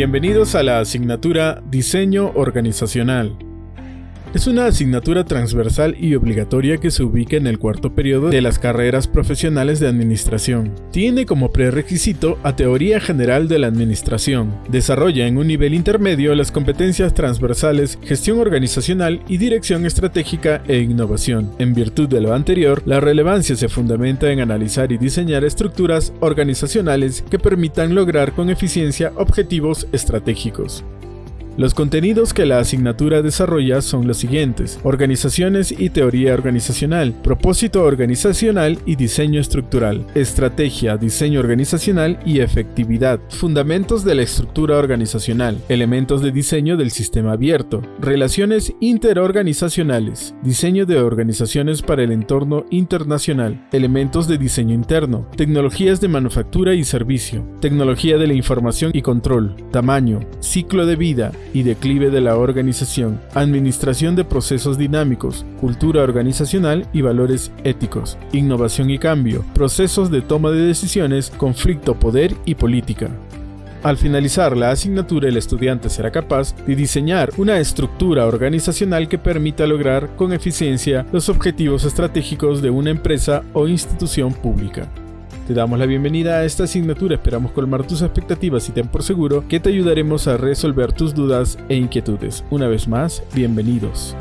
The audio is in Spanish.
Bienvenidos a la asignatura Diseño Organizacional. Es una asignatura transversal y obligatoria que se ubica en el cuarto periodo de las carreras profesionales de administración. Tiene como prerequisito a teoría general de la administración. Desarrolla en un nivel intermedio las competencias transversales, gestión organizacional y dirección estratégica e innovación. En virtud de lo anterior, la relevancia se fundamenta en analizar y diseñar estructuras organizacionales que permitan lograr con eficiencia objetivos estratégicos. Los contenidos que la asignatura desarrolla son los siguientes. Organizaciones y teoría organizacional, propósito organizacional y diseño estructural, estrategia, diseño organizacional y efectividad, fundamentos de la estructura organizacional, elementos de diseño del sistema abierto, relaciones interorganizacionales, diseño de organizaciones para el entorno internacional, elementos de diseño interno, tecnologías de manufactura y servicio, tecnología de la información y control, tamaño, ciclo de vida, y declive de la organización, administración de procesos dinámicos, cultura organizacional y valores éticos, innovación y cambio, procesos de toma de decisiones, conflicto, poder y política. Al finalizar la asignatura, el estudiante será capaz de diseñar una estructura organizacional que permita lograr con eficiencia los objetivos estratégicos de una empresa o institución pública. Te damos la bienvenida a esta asignatura, esperamos colmar tus expectativas y ten por seguro que te ayudaremos a resolver tus dudas e inquietudes. Una vez más, bienvenidos.